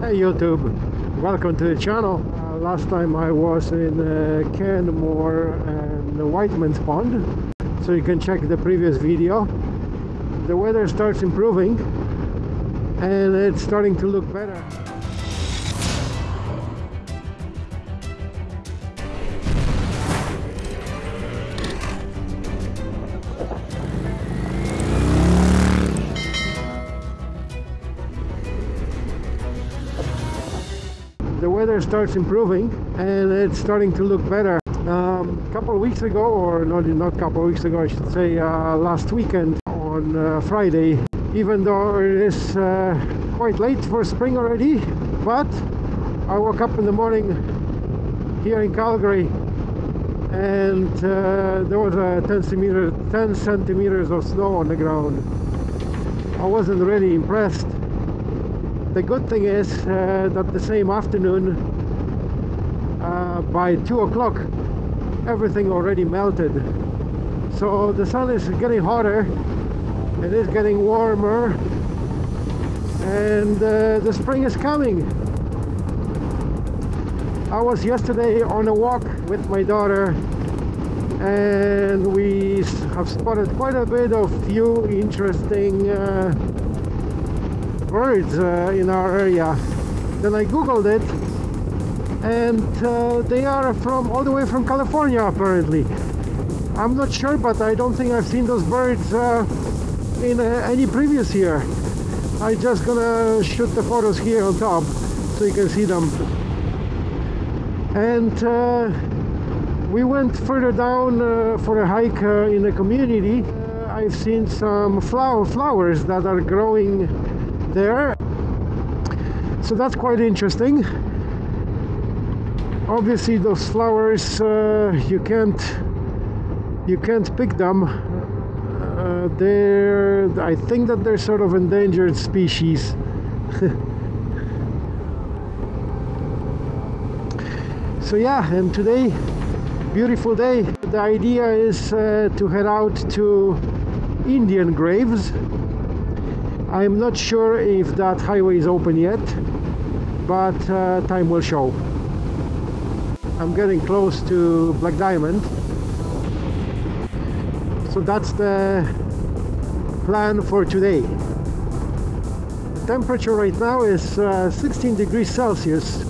Hey YouTube, welcome to the channel. Uh, last time I was in uh, Canmore and the Whiteman's Pond, so you can check the previous video. The weather starts improving and it's starting to look better. Weather starts improving and it's starting to look better. A um, couple of weeks ago, or not not a couple of weeks ago, I should say, uh, last weekend on uh, Friday, even though it is uh, quite late for spring already, but I woke up in the morning here in Calgary and uh, there was a 10 centimeters, 10 centimeters of snow on the ground. I wasn't really impressed the good thing is uh, that the same afternoon uh, by two o'clock everything already melted. So the sun is getting hotter. It is getting warmer. And uh, the spring is coming. I was yesterday on a walk with my daughter and we have spotted quite a bit of few interesting uh, birds uh, in our area. Then I googled it and uh, they are from all the way from California apparently. I'm not sure but I don't think I've seen those birds uh, in uh, any previous year. I just gonna shoot the photos here on top so you can see them. And uh, we went further down uh, for a hike in the community. I've seen some flower flowers that are growing there. So that's quite interesting obviously those flowers uh, you can't you can't pick them. Uh, they're I think that they're sort of endangered species. So yeah and today beautiful day. The idea is uh, to head out to Indian graves. I'm not sure if that highway is open yet but uh, time will show I'm getting close to Black Diamond. So that's the plan for today. The temperature right now is uh, 16 degrees Celsius.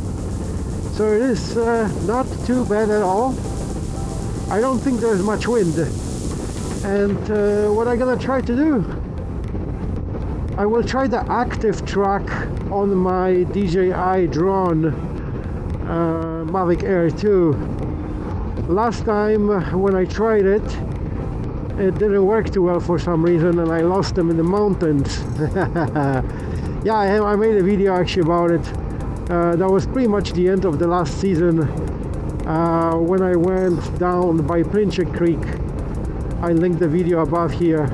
So it is uh, not too bad at all. I don't think there's much wind. And uh, what I'm gonna try to do I will try the active track on my DJI drone uh, Mavic Air 2 last time when I tried it it didn't work too well for some reason and I lost them in the mountains. Yeah I, I, made a video actually about it. Uh, that was pretty much the end of the last season uh, when I went down by Pincher Creek. I linked the video above here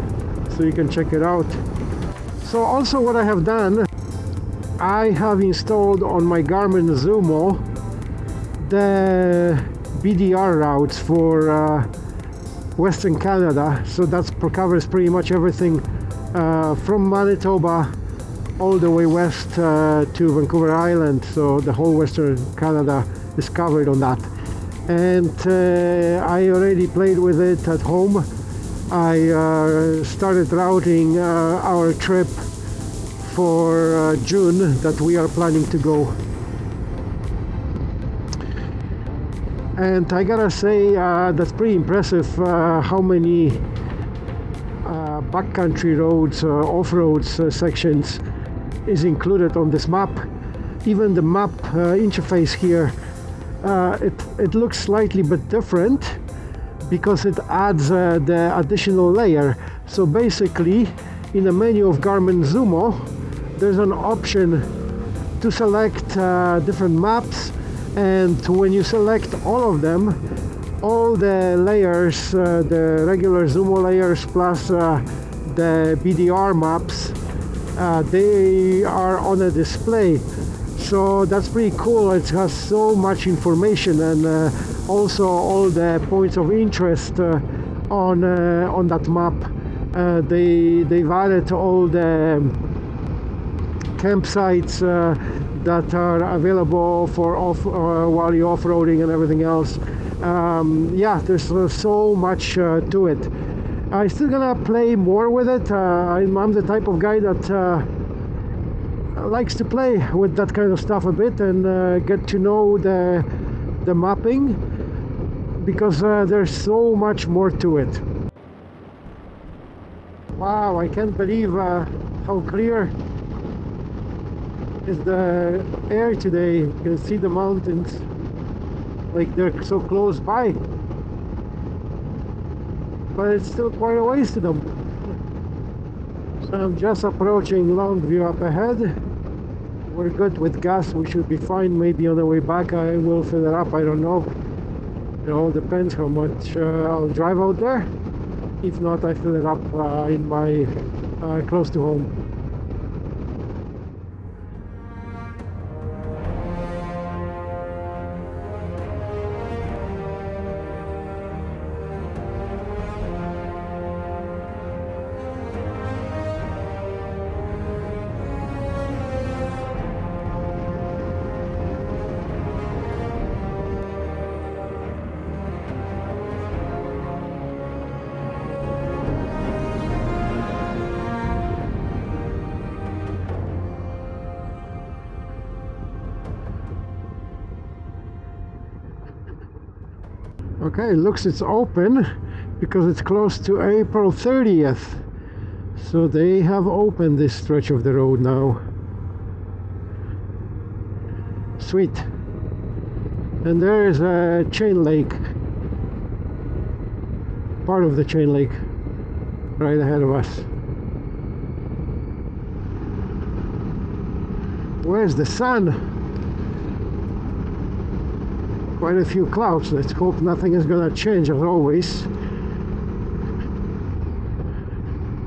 so you can check it out. So also what I have done I have installed on my Garmin Zumo the BDR routes for uh, Western Canada. So that covers pretty much everything uh, from Manitoba all the way west uh, to Vancouver Island. So the whole Western Canada is covered on that. And uh, I already played with it at home. I uh, started routing uh, our trip for June that we are planning to go and I gotta say uh, that's pretty impressive uh, how many uh, backcountry roads off-roads sections is included on this map. Even the map interface here it, it looks slightly bit different because it adds uh, the additional layer. So basically in the menu of Garmin Zumo there's an option to select uh, different maps and when you select all of them all the layers uh, the regular Zumo layers plus uh, the BDR maps uh, they are on a display. So that's pretty cool. It has so much information and uh, also all the points of interest uh, on uh, on that map. They they've added all the campsites uh, that are available for off uh, while you're off-roading and everything else. Um, yeah there's uh, so much uh, to it. I'm still gonna play more with it. Uh, I'm, I'm, the type of guy that uh, likes to play with that kind of stuff a bit and get to know the the mapping because there's so much more to it. Wow I can't believe how clear is the air today. You can see the mountains. Like they're so close by. But it's still quite a ways to them. So I'm just approaching Longview up ahead. We're good with gas. We should be fine. Maybe on the way back I will fill it up. I don't know. It all depends how much uh, I'll drive out there. If not I fill it up uh, in my uh, close to home okay looks it's open because it's close to April 30th so they have opened this stretch of the road now. Sweet. And there is a chain lake. Part of the chain lake right ahead of us. Where's the sun quite a few clouds. Let's hope nothing is gonna change as always.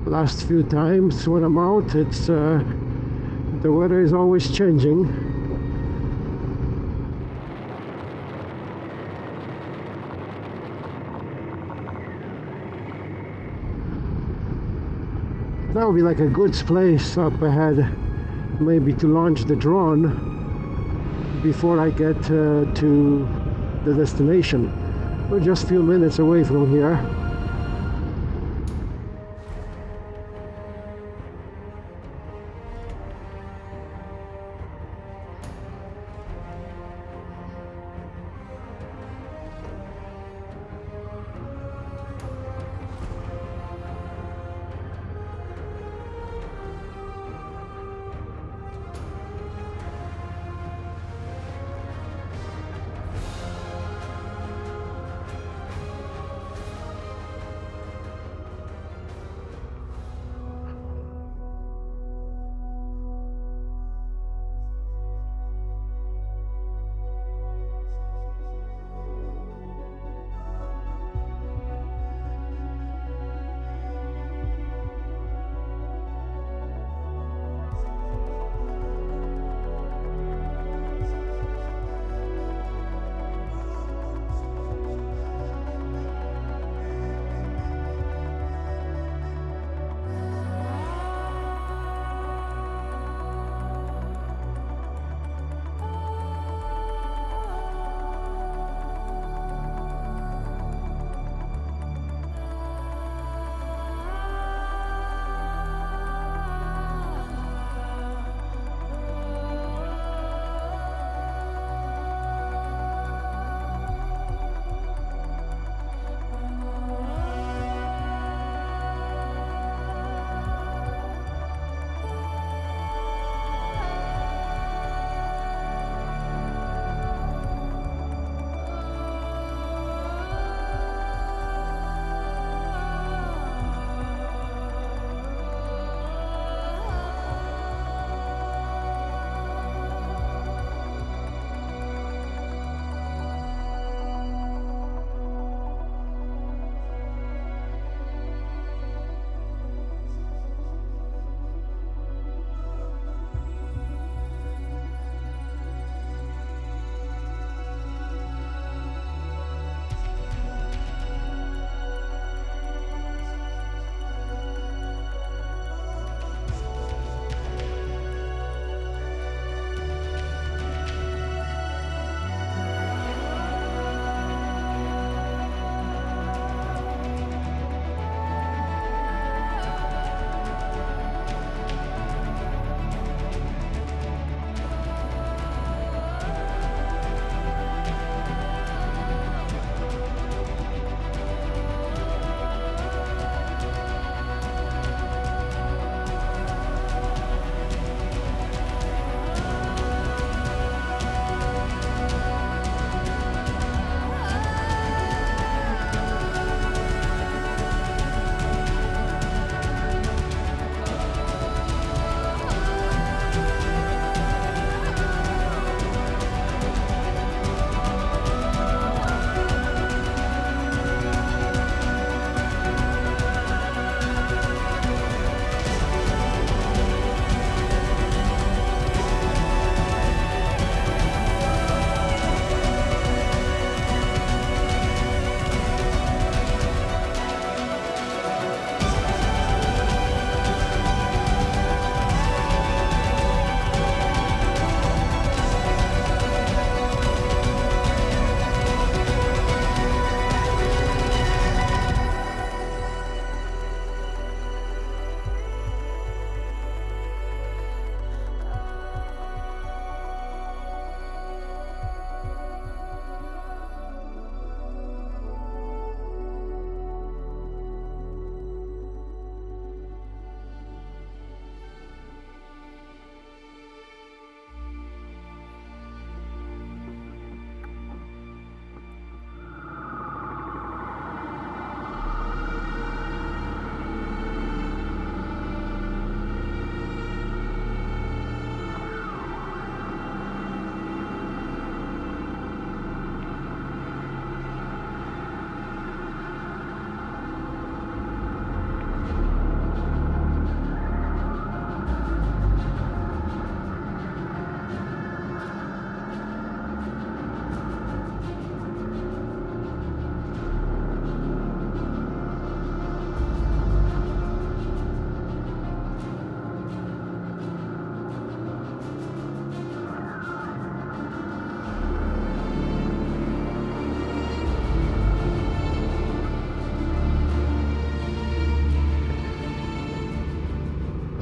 Last few times when I'm out it's uh, the weather is always changing. That would be like a good place up ahead maybe to launch the drone before I get uh, to the destination. We're just a few minutes away from here.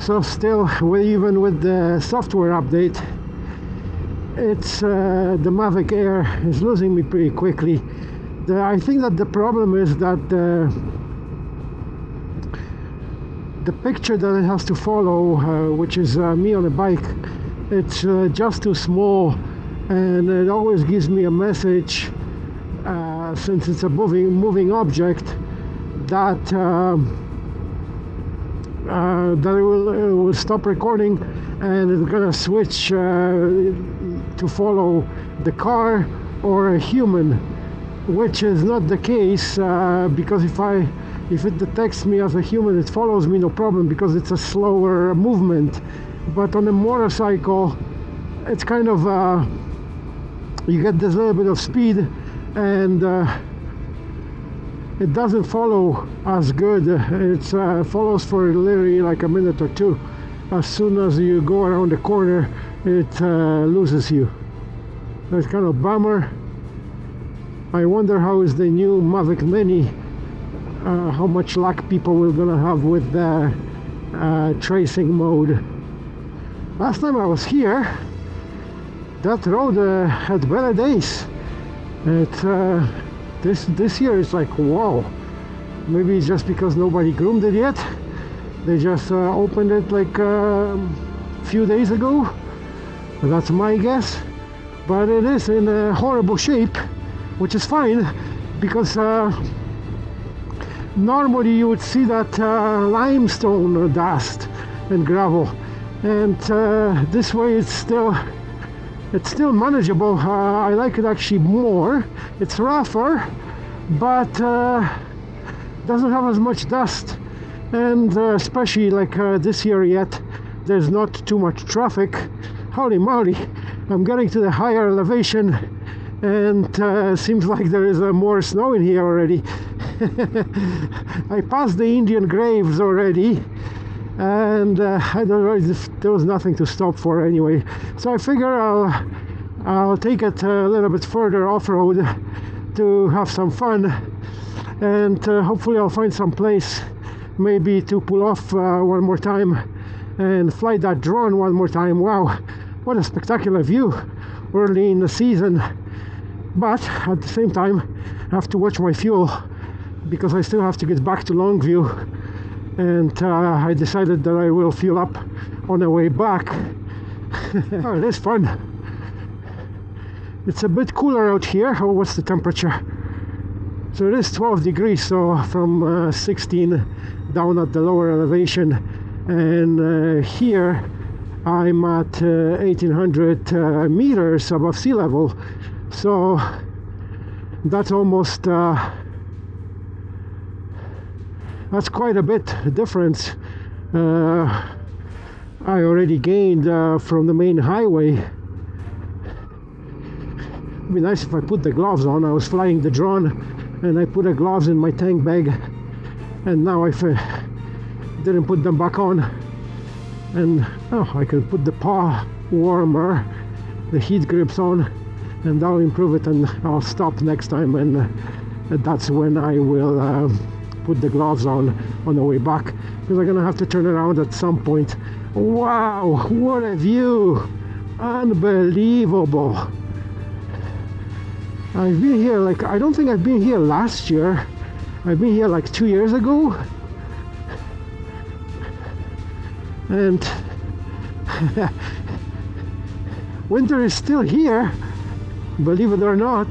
So still even with the software update it's uh, the Mavic Air is losing me pretty quickly. The, I think that the problem is that the the picture that it has to follow uh, which is uh, me on a bike it's uh, just too small and it always gives me a message uh, since it's a moving moving object that um, uh, that it will, it will stop recording and it's gonna switch uh, to follow the car or a human which is not the case uh, because if I if it detects me as a human it follows me no problem because it's a slower movement. But on a motorcycle it's kind of uh, you get this little bit of speed and uh, it doesn't follow as good. It uh, follows for literally like a minute or two. As soon as you go around the corner it uh, loses you. That's kind of bummer. I wonder how is the new Mavic Mini uh, how much luck people will gonna have with the uh, tracing mode. Last time I was here that road uh, had better days. It uh, this this year is like wow. Maybe it's just because nobody groomed it yet. They just uh, opened it like a um, few days ago. That's my guess. But it is in a horrible shape which is fine because uh, normally you would see that uh, limestone dust and gravel. And uh, this way it's still it's still manageable. Uh, I like it actually more. It's rougher but uh, doesn't have as much dust. And uh, especially like uh, this year yet there's not too much traffic. Holy moly I'm getting to the higher elevation and uh, seems like there is uh, more snow in here already. I passed the Indian graves already and uh, I don't know if there was nothing to stop for anyway. So I figure I'll I'll take it a little bit further off-road to have some fun. And uh, hopefully I'll find some place maybe to pull off uh, one more time and fly that drone one more time. Wow what a spectacular view early in the season. But at the same time I have to watch my fuel because I still have to get back to Longview and uh, I decided that I will fuel up on the way back. oh, is fun. It's a bit cooler out here. Oh, what's the temperature? So it is 12 degrees, so from uh, 16 down at the lower elevation, and uh, here I'm at 1800 uh, uh, meters above sea level. So that's almost uh, that's quite a bit difference. Uh, I already gained uh, from the main highway. It'd be nice if I put the gloves on. I was flying the drone and I put the gloves in my tank bag. And now I didn't put them back on. And oh I can put the paw warmer the heat grips on and that'll improve it and I'll stop next time and uh, that's when I will uh, put the gloves on on the way back because I'm gonna have to turn around at some point. Wow what a view. Unbelievable. I've been here like I don't think I've been here last year. I've been here like two years ago. And winter is still here believe it or not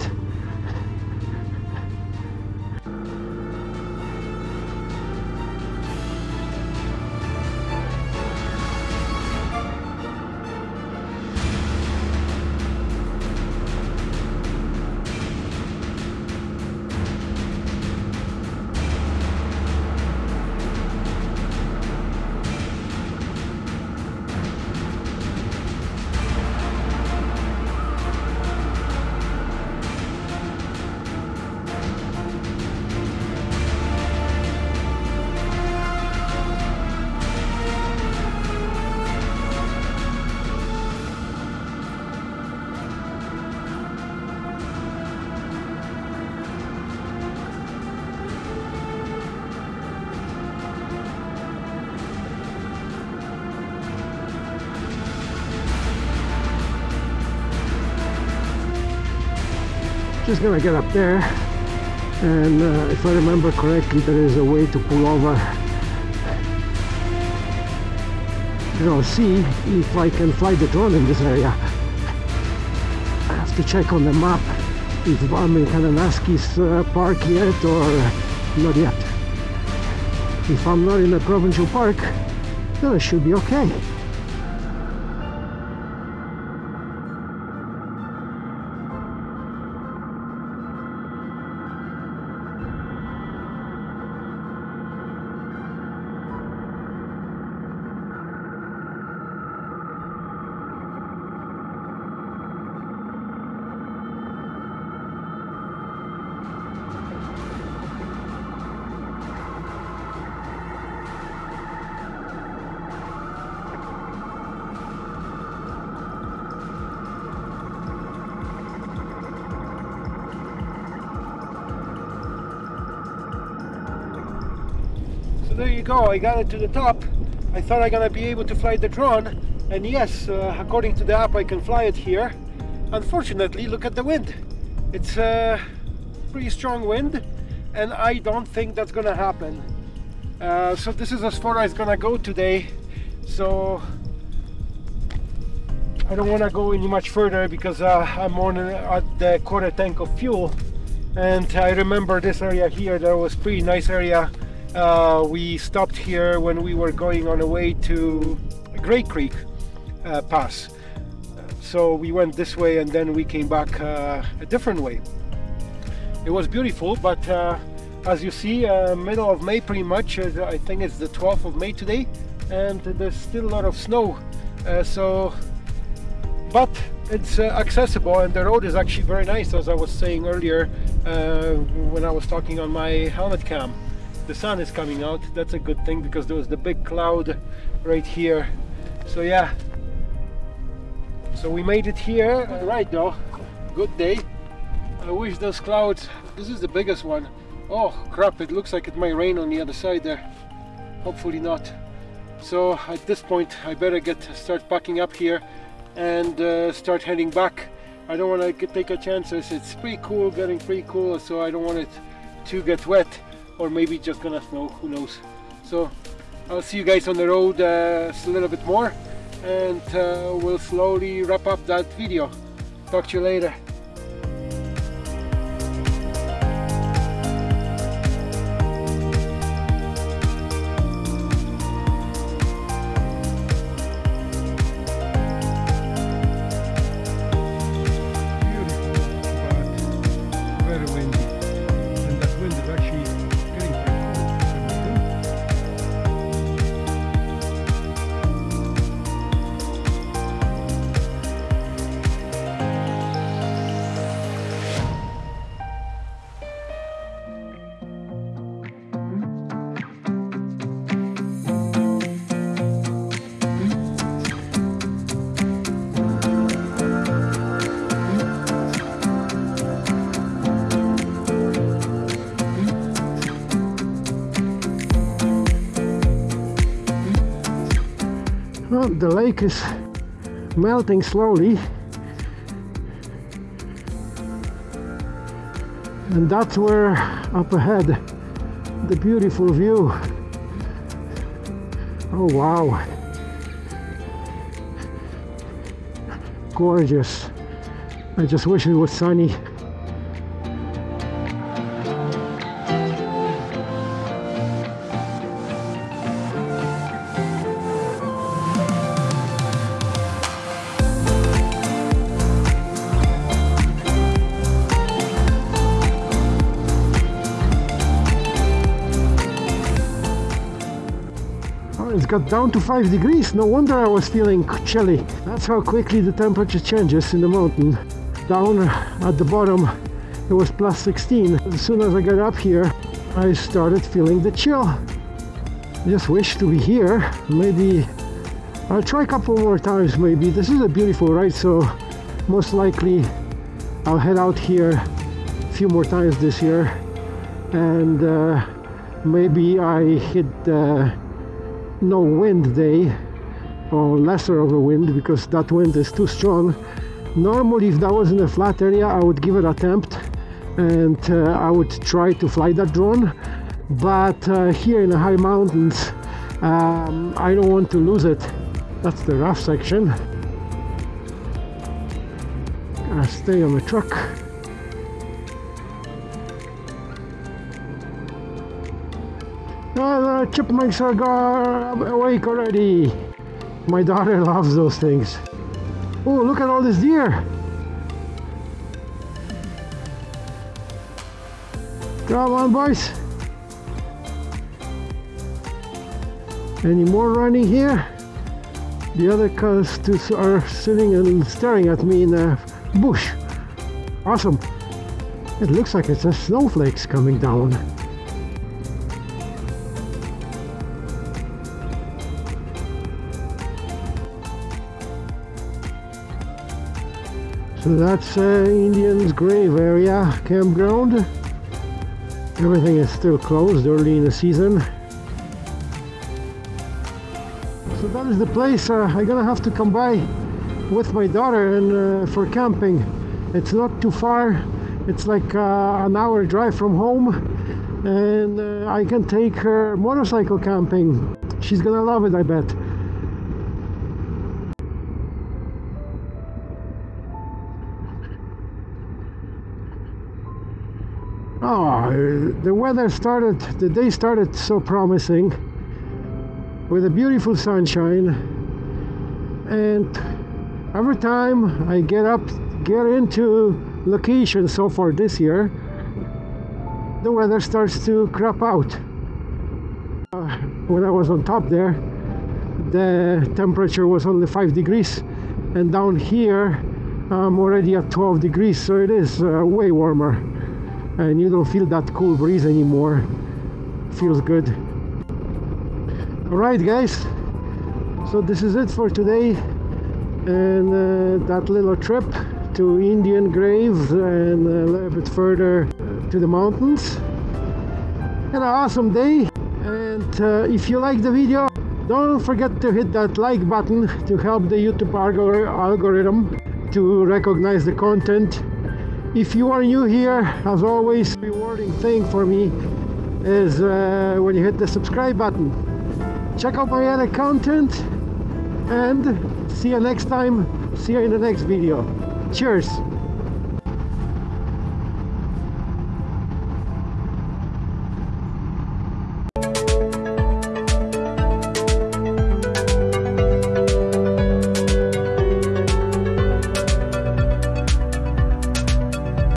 just gonna get up there. And uh, if I remember correctly there is a way to pull over. And I'll see if I can fly the drone in this area. I have to check on the map if I'm in Kananaskis uh, park yet or not yet. If I'm not in a provincial park then I should be okay there you go. I got it to the top. I thought I'm gonna be able to fly the drone and yes uh, according to the app I can fly it here. Unfortunately look at the wind. It's a pretty strong wind and I don't think that's gonna happen. Uh, so this is as far as gonna go today. So I don't want to go any much further because uh, I'm on at the quarter tank of fuel. And I remember this area here there was pretty nice area uh, we stopped here when we were going on the way to Gray Creek uh, Pass. So we went this way and then we came back uh, a different way. It was beautiful, but uh, as you see, uh, middle of May pretty much, uh, I think it's the 12th of May today, and there's still a lot of snow. so, but it's accessible and the road is actually very nice, as I was saying earlier when I was talking on my helmet cam the sun is coming out that's a good thing because there was the big cloud right here. So yeah. So we made it here. Right though. Good day. I wish those clouds this is the biggest one. Oh crap it looks like it might rain on the other side there. Hopefully not. So at this point I better get start packing up here and uh, start heading back. I don't want to take a chances it's pretty cool getting pretty cool so I don't want it to get wet or maybe just gonna snow who knows. So I'll see you guys on the road uh, a little bit more and uh, we'll slowly wrap up that video. Talk to you later the lake is melting slowly. And that's where up ahead the beautiful view. Oh wow. Gorgeous. I just wish it was sunny got down to 5 degrees. No wonder I was feeling chilly. That's how quickly the temperature changes in the mountain. Down at the bottom it was plus 16. As soon as I got up here I started feeling the chill. I just wish to be here. Maybe I'll try a couple more times maybe. This is a beautiful ride so most likely I'll head out here a few more times this year and uh, maybe I hit uh, no wind day or lesser of a wind because that wind is too strong. Normally if that was in a flat area I would give it attempt and uh, I would try to fly that drone. But uh, here in the high mountains um, I don't want to lose it. That's the rough section. Gotta stay on the truck chipmunks are awake already. My daughter loves those things. Oh, look at all this deer. Come on, boys. Any more running here? The other cars are sitting and staring at me in the bush. Awesome. It looks like it's a snowflakes coming down. That's uh, Indian's grave area campground. Everything is still closed early in the season. So that is the place uh, I'm gonna have to come by with my daughter and uh, for camping. It's not too far. It's like uh, an hour drive from home and uh, I can take her motorcycle camping. She's gonna love it, I bet. Oh, the weather started, the day started so promising with a beautiful sunshine. And every time I get up, get into location so far this year, the weather starts to crap out. Uh, when I was on top there, the temperature was only 5 degrees. And down here I'm already at 12 degrees so it is uh, way warmer and you don't feel that cool breeze anymore. Feels good. All right guys. So this is it for today. And uh, that little trip to Indian Graves and a little bit further to the mountains. And an awesome day. And uh, if you like the video don't forget to hit that like button to help the YouTube algorithm to recognize the content if you are new here as always rewarding thing for me is uh, when you hit the subscribe button. Check out my other content and see you next time. See you in the next video. Cheers